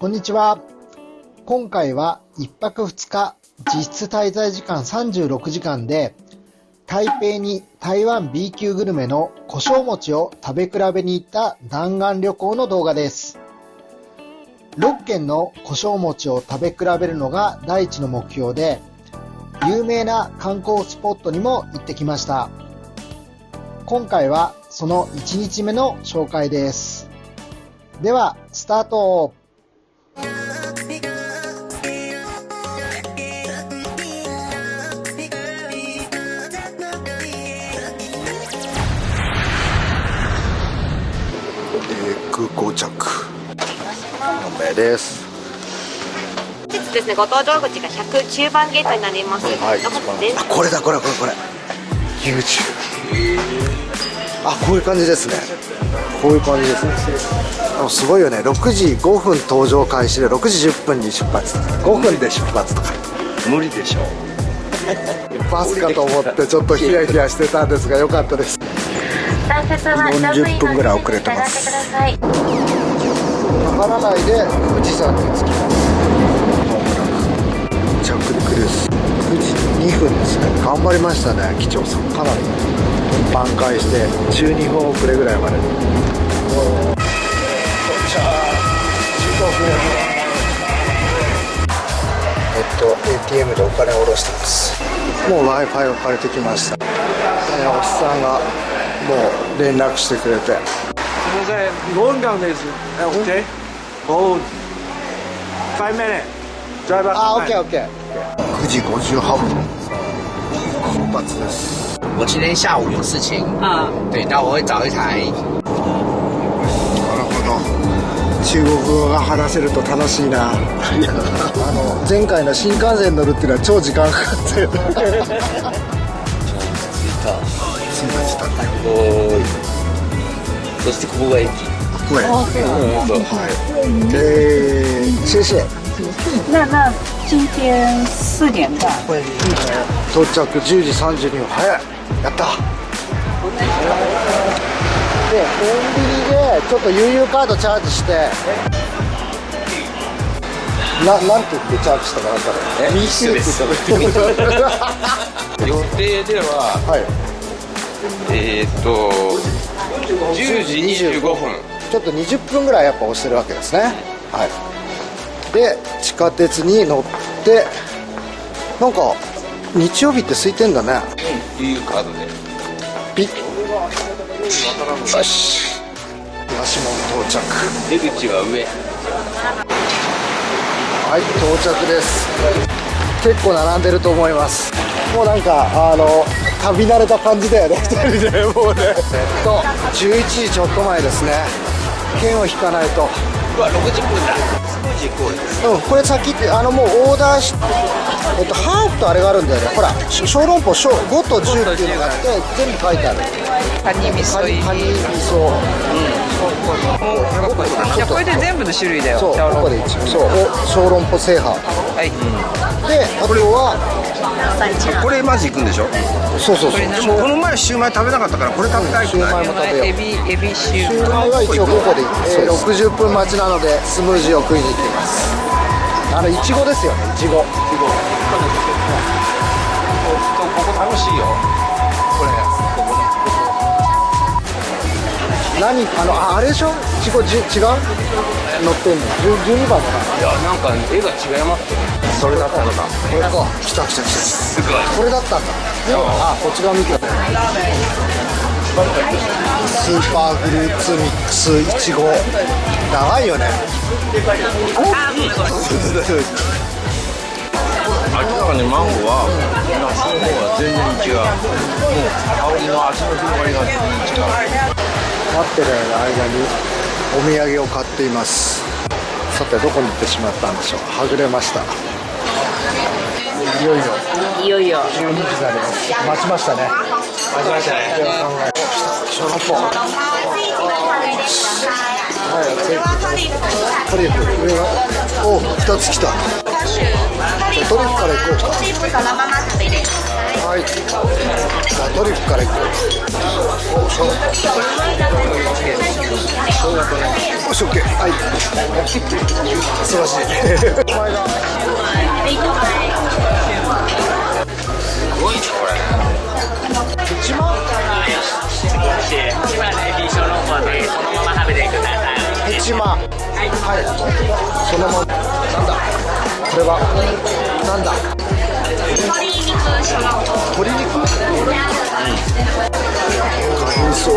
こんにちは。今回は1泊2日、実質滞在時間36時間で、台北に台湾 B 級グルメの胡椒餅を食べ比べに行った弾丸旅行の動画です。6軒の胡椒餅を食べ比べるのが第一の目標で、有名な観光スポットにも行ってきました。今回はその1日目の紹介です。では、スタートです。本日ですね、ご搭乗口が109番ゲートになります。はいあこれだこれこれこれ。YouTube あこういう感じですね。こういう感じですね。あのすごいよね。6時5分搭乗開始で6時10分に出発5分で出発とか。無理でしょバスかと思ってちょっとヒヤヒヤしてたんですが良かったです40分ぐらい遅れてますかからないで富士山に着きます着陸です富士2分ですね頑張りましたね機長さん。かなり。挽回して12分遅れぐらいまで到着15分えっと ATM でお金を下ろしてます。もう w i f i を借りてきました、ね、おっさんがもう連絡してくれて。现在龙岗です。OK。Hold. Five minutes. Drive up. あ、オッケーオッケー。9時58分。出発です。我今天下午有事情啊，对，那我会找一台。なるほど。中国語が話せると楽しいな。あの前回の新幹線乗るっていうのは超時間かかっ たよ。そしてここが駅。これ。はい。えー、谢谢。那那今天四点半，到着10時32分。早い。やった。でコンビニでちょっと悠々カードチャージして。ななんて言ってチャージしたかなんかえミッシュって言ったの予定でははい。えー、っと10時25分。ちょっと20分ぐらいやっぱ押してるわけですね。はい。で地下鉄に乗ってなんか日曜日って空いてんだね。いうカードで。ピッ。よし。東門到着。出口は上。はい到着です結構並んでると思います。もうなんかあの旅慣れた感じだよね。2人でもうねえっと11時ちょっと前ですね。券を引かないと。うわ、60分だ。うんこれ先ってあのもうオーダーしえっとハーフとあれがあるんだよね。ほらし小籠包小5と10っていうのがあって全部書いてある。カニ味噌入り。カニ味噌。いやこれで全部の種類だよ。そうここで一応そう。お小籠包制覇はい。であとはこれまず行くんでしょ？そうそうそう。でもこの前シューマイ食べなかったからこれ食べたいシューマイも食べよう。エビエビシュー。ーマイは一応5個で、えー、60分待ちなのでスムージーを食いに行っています。あのいちごですよ。ねいちごここ楽しいよ。これ。何？あのああれでしょ？いちごじ違う？乗ってんの10 12番かないや、なんか絵が違いますよ。それだったのか。これか。来た来た来たすごい。これだったんだ。あこっち側見て。たスーパーフルーツミックスいちご。長いよね。明らかにマンゴーは夏の方が全然違う。もう香りの味の広がりが全然違う待ってる間にお土産を買っています。さてどこに行ってしまったんでしょう？はぐれました。いよいよ。いよいよ。12時だね待ちましたね。待ちましたね。小籠包はいトリュフ。上がお2つ来た。じゃあトリュフからいこう。かトリュフそのまま食べれます。はい。じゃあトリュフからいこうおしょうよし OK はい。素晴らしい。お前がすごい。ねこれ一万。一万。はい。そのまま。なんだ？これは。なんだ？鶏肉うんそう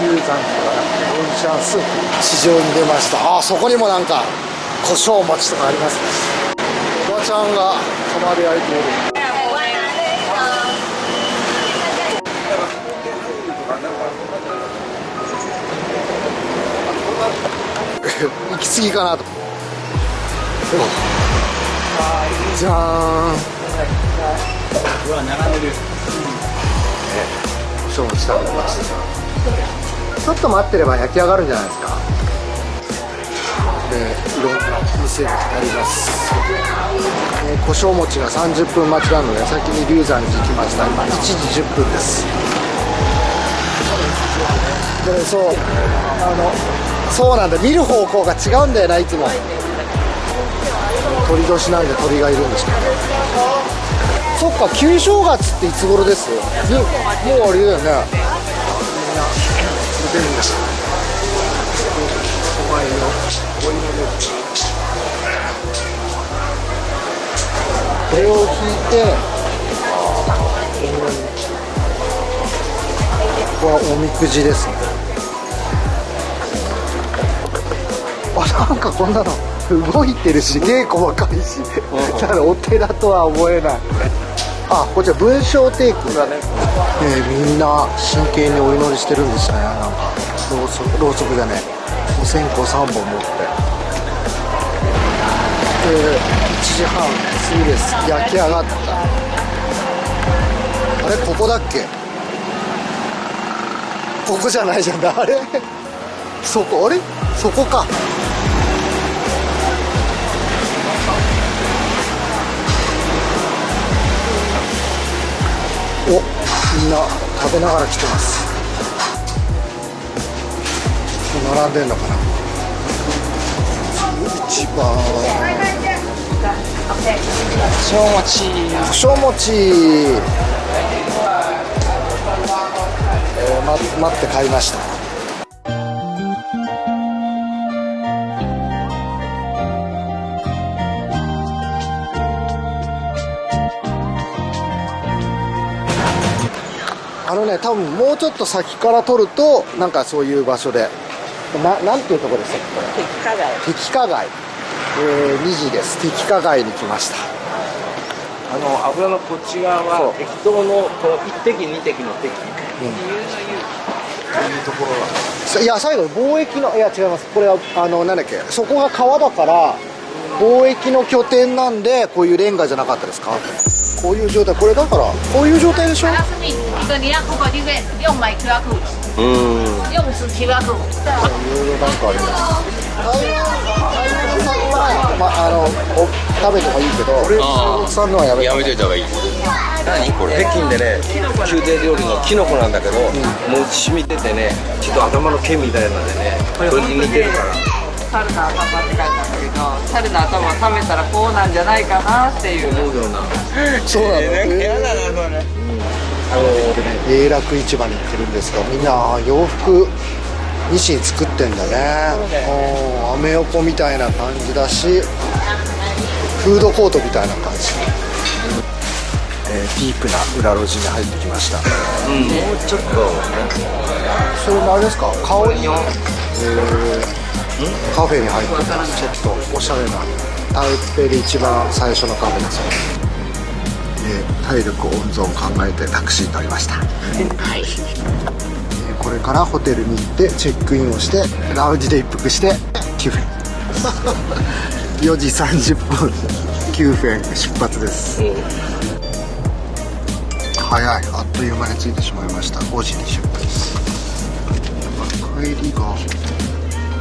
牛山からオンシャンスープ市場に出ましたあそこにもなんか胡椒餅とかありますおばちゃんが釜で焼いている行き過ぎかなと。じゃーん。そうしたんますちょっと待ってれば焼き上がるんじゃないですか。でいろんな店があります、えー、胡椒餅が30分待ちなので先に龍山寺行きました。今1時10分です。でそうあのそうなんだ。見る方向が違うんだよないつも鳥年なんで鳥がいるんですけどそっか旧正月っていつ頃ですもうもうあれだよねみんな出るんですお前のお祈りこれを引いてここはおみくじです。ねあなんかこんなの。動いてるし芸細かいしだからお寺とは思えない。あこちら文章テイク。だね、えーみんな真剣にお祈りしてるんですね。なんかろうそくろうそくじゃねお線香3本持って。えー1時半過ぎです。焼き上がった。あれここだっけ？ここじゃないじゃん。あれ？そこあれ？そこか。おみんな食べながら来てます。並んでんのかな。一番。小餅。胡椒餅、えーま、待って買いました。あのね多分もうちょっと先から撮るとなんかそういう場所で。ななんていうところでしたっけ？結果が敵加街、えー、2時です。敵加街に来ました。あの油のこっち側は適当のこの1滴2滴の滴。いや最後貿易のいや違います。これはあのなんだっけ？そこが川だから貿易の拠点なんでこういうレンガじゃなかったですか？こういう状態これだからこういう状態でしょ？うん用是 QR code。いろいろなんかあります。まああのお食べてもいいけど俺あーさんのはやめやめといた方がいい。何これ？北京でね宮廷料理のキノコなんだけど、もう染みててねちょっと頭の毛みたいなんでねそれに似てるから。猿の猿の頭を食べたらこうなんじゃないかなっていう。思うような。そうなの、なんか嫌だなそれ。あの永楽市場に行ってるんですがみんな洋服ミシン作ってんだね。うんアメ横みたいな感じだしフードコートみたいな感じ、えーディープな裏路地に入ってきました。うん。もうちょっとそれもあれですか？香りの、えーカフェに入ってます。ちょっとおしゃれな台北で一番最初のカフェですよで体力温存考えてタクシーに乗りました。はい、えこれからホテルに行ってチェックインをしてラウンジで一服して9 分4時30分9分出発です、早い。あっという間に着いてしまいました。5時20分です帰りが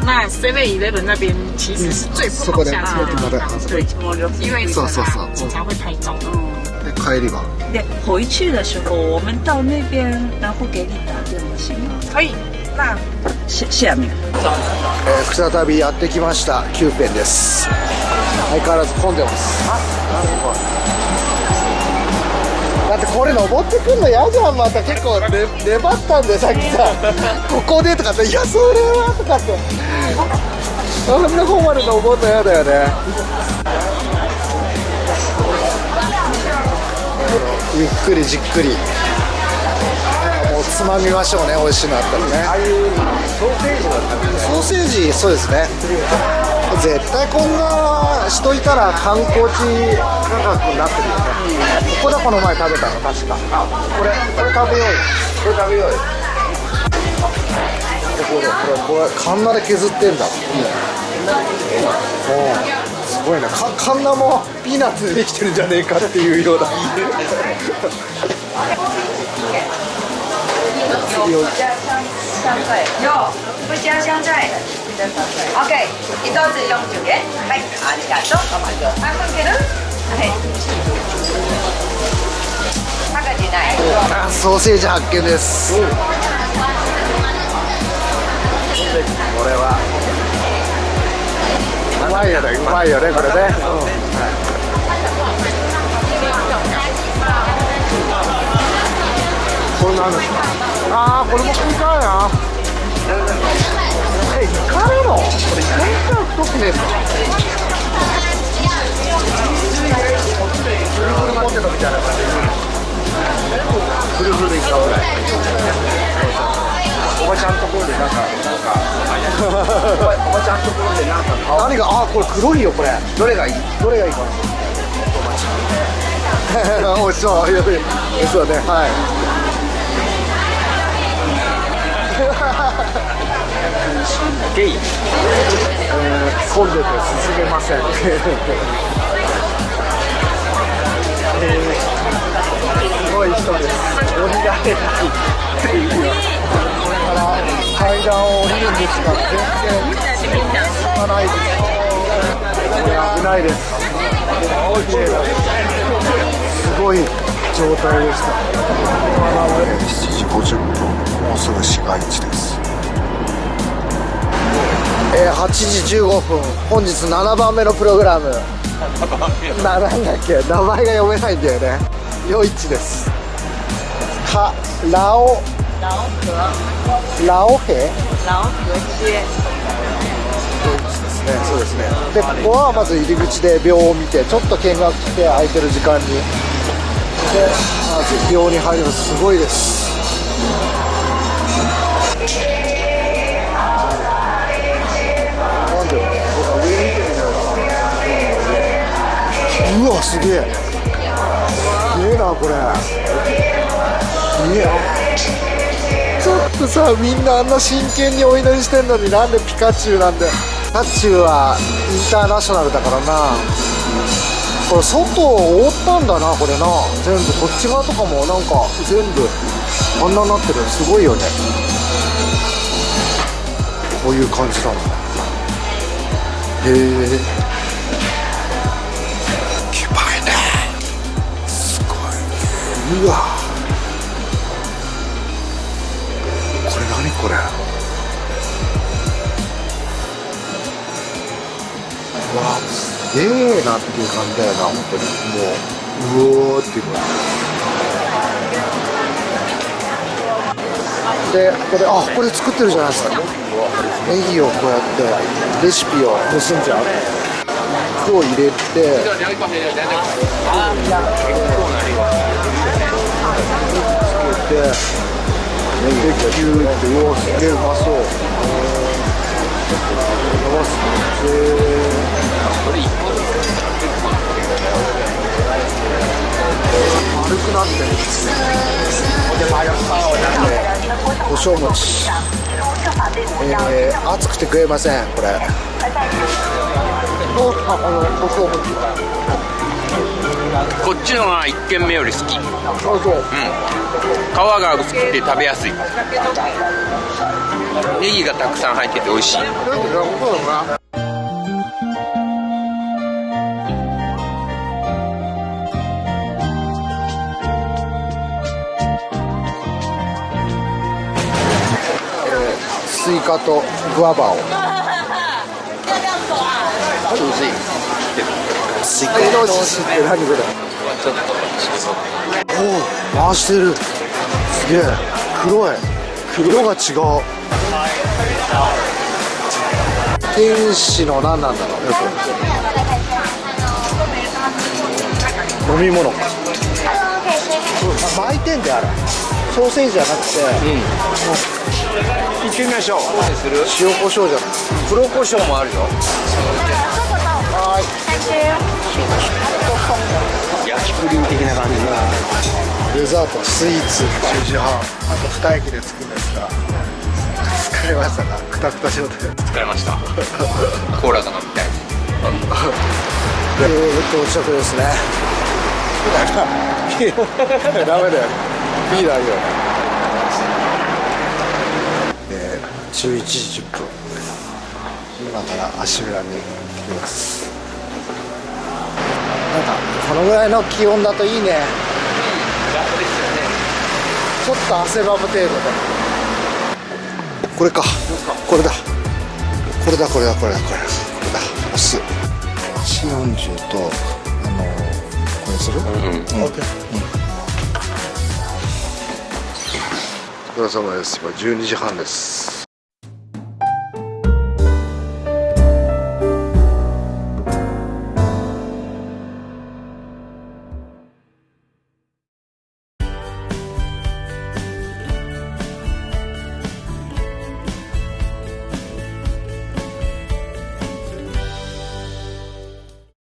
那 Seven Eleven 那边其实是最不好下车的地方，对，因为そうそうそう警察会拍照。で帰りは对，回去的时候我们到那边，然后给你打电话行吗？可以。那下下面。えー再びやってきましたキューペンです相変わらず混んでますだってこれ登ってくんの嫌じゃんまた結構ね粘ったんでさっきさここでとかっていやそれはとかってあんな方まで登るの嫌だよね。ゆっくりじっくり。もうつまみましょうね美味しいのあったらね。ああいうソーセージはソーセージそうですね絶対こんな人いたら観光地価格になってるよねここだこの前食べたの確か。あこれこれ食べよう。よこれ食べようよ。これこれこれカンナで削ってんだうん。すごいな。かカンナもピーナッツでできてるんじゃねえかっていうような。有不加香菜。OK，一豆子用九元。はい、ありがとう。半分ける？はい。赤字ない。あソーセージ発見です、これはうまいよねうまいよねこれね、これなんですか？ああこれも食いたいなえイカなのこれイカにしたら太くねえかフルフルポテトみたいな感じフルフルイカぐらいおばちゃんところでなんかなんかおばちゃんところでなんか何があこれ黒いよこれどれがいいどれがいいかな美味しそういやいや美味しそうねはいゲイ、えー、混んでて進めませんえーすごい人です。降りられないっていう。これから階段を降りるんですが、全然進まないです。いや危ないです。すごい状態でした。7時50分、もうすぐ市街地です。えー、8時15分、本日7番目のプログラム。ななんだっけ？名前が読めないんだよね。夜市です。かラオ。ラオ？ヘ？老河街。夜市ですねそうですねでここはまず入り口で秒を見てちょっと見学して空いてる時間にでまず秒に入るのすごいですうわすげえ。すげえなこれ。いやちょっとさみんなあんな真剣にお祈りしてんのになんでピカチュウなんでピカチュウはインターナショナルだからな。これ外を覆ったんだなこれな。全部こっち側とかもなんか全部あんなになってる。すごいよね。こういう感じな。んだへえ。うわ。これ何これ。うわすげえなっていう感じだよな本当に。もううおーっていう感じ。でこれあこれ作ってるじゃないですか。ネギをこうやってレシピを盗んじゃう服を入れててでキューってうわすげえうまそう。伸ばす丸くなってるん。ですね胡椒餅えー、熱くて食えませんこれおあの胡椒餅こっちのが1軒目より好き。あそう皮が薄くて食べやすい。ネギがたくさん入ってて美味しい。スイカとグアバを スイカのシって何これおお回してる。すげえ黒い。色が違う。天使の何なんだろう飲み物。巻いてんだよあれソーセージじゃなくて、行ってみましょう。する塩コショウじゃない黒胡椒もあるよ焼きプリン的な感じがデザートスイーツ10時半あと2駅で着くんですが疲れましたかくたくたしようと疲れました。コーラが飲みたい到着ですねダメだよビールあるよえー、11時10分。今から足裏に行きますこのぐらいの気温だといいね。ちょっと汗ばむ程度で。これか。これだ。これだこれだこれだこれだ。これだ。押す。140とあのこれする？うん、オッケー。お疲れ様です。今12時半です